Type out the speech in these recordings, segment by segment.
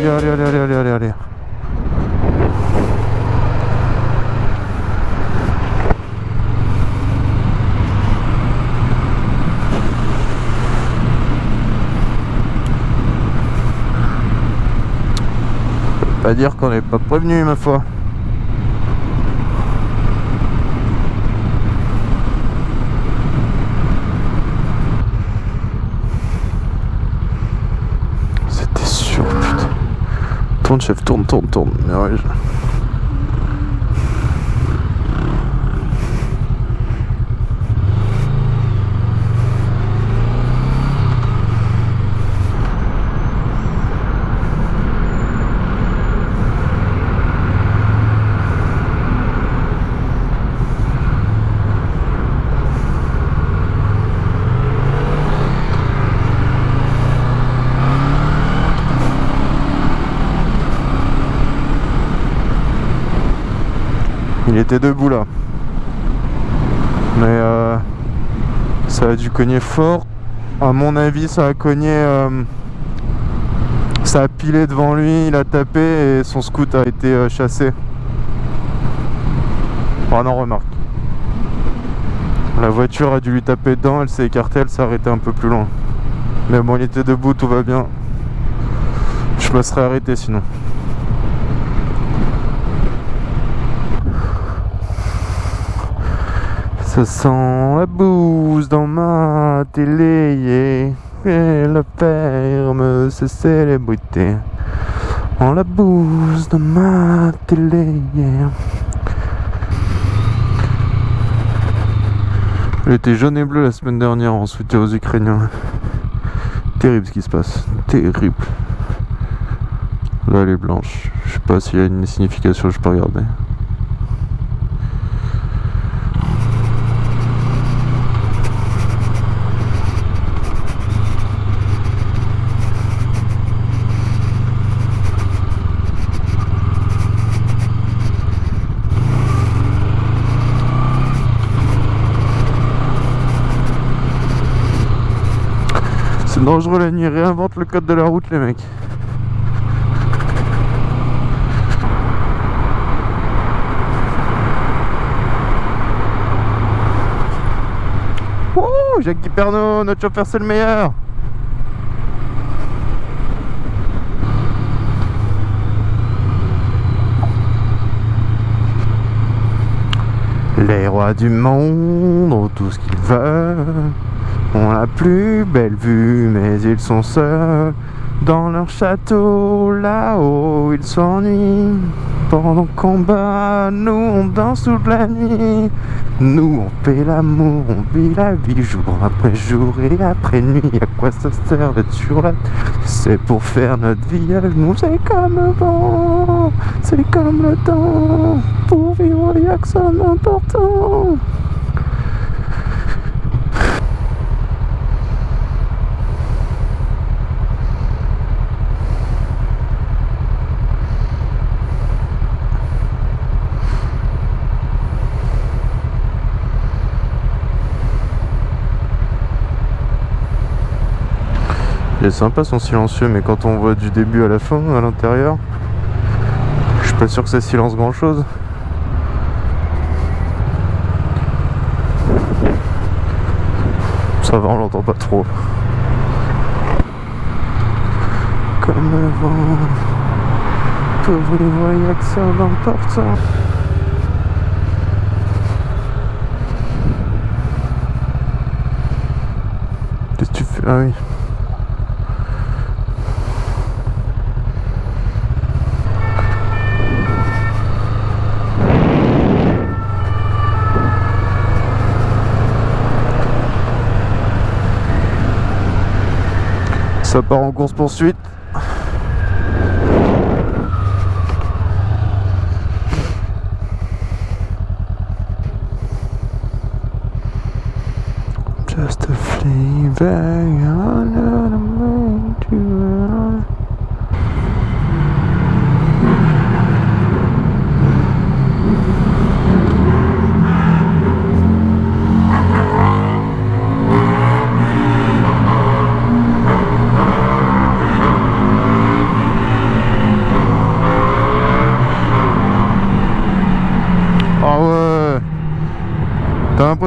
gars, allez, allez, allez, allez, allez, allez. Pas dire qu'on n'est pas prévenu ma foi. Concept Ton Ton Ton. Ja, Il était debout là. Mais euh, ça a dû cogner fort. À mon avis, ça a cogné. euh, ça a pilé devant lui, il a tapé et son scoot a été euh, chassé. Oh non, remarque. La voiture a dû lui taper dedans, elle s'est écartée, elle s'est arrêtée un peu plus loin. Mais bon, il était debout, tout va bien. Je me serais arrêté sinon. Ça sent la bouse dans ma télé. Et la ferme, c'est célébrité On la bouse dans ma télé. Elle était jaune et bleue la semaine dernière en soutien aux Ukrainiens. Terrible ce qui se passe. Terrible. Là elle est blanche. Je sais pas s'il y a une signification, je peux regarder. C'est dangereux la nuit, réinvente le code de la route les mecs. Wouh, Jacques Guiperno, notre chauffeur c'est le meilleur Les rois du monde ont tout ce qu'ils veulent ont la plus belle vue, mais ils sont seuls dans leur château. Là-haut, ils s'ennuient. Pendant qu'on bat, nous on danse toute la nuit. Nous on fait l'amour, on vit la vie jour après jour et après nuit. À quoi ça sert d'être sur la C'est pour faire notre vie avec nous. C'est comme le vent, c'est comme le temps. Pour vivre, y'a que ça d'important. Il est sympa son silencieux, mais quand on voit du début à la fin, à l'intérieur, je suis pas sûr que ça silence grand chose. Ça va, on l'entend pas trop. Comme le vent, pauvre les voyageurs que ça d'important. Qu'est-ce que tu fais? Ah oui. Ça part en course poursuite.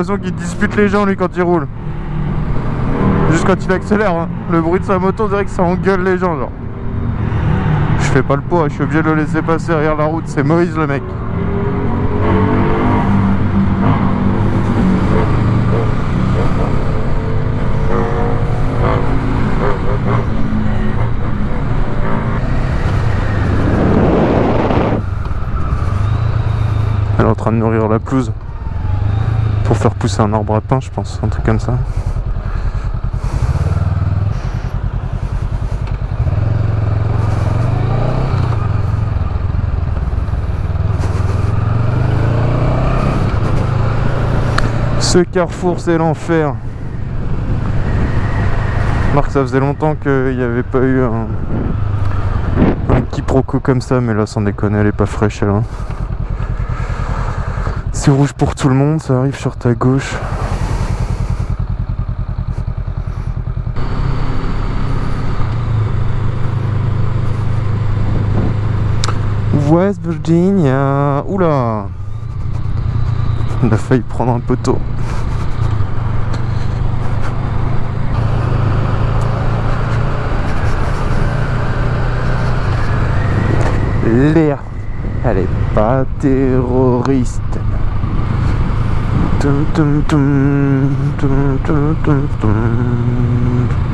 L'impression qu'il dispute les gens lui quand il roule. Juste quand il accélère, hein. le bruit de sa moto, on dirait que ça engueule les gens genre. Je fais pas le poids, je suis obligé de le laisser passer derrière la route, c'est Moïse le mec. Elle est en train de nourrir la pelouse pour faire pousser un arbre à pain, je pense, un truc comme ça. Ce carrefour, c'est l'enfer. Marc, ça faisait longtemps qu'il n'y avait pas eu un, un quiproquo comme ça, mais là, sans déconner, elle est pas fraîche, elle. hein. C'est rouge pour tout le monde, ça arrive sur ta gauche. West Virginia. Oula Il a failli prendre un poteau. Léa. Elle est pas terroriste. dum dum dum dum dum dum dum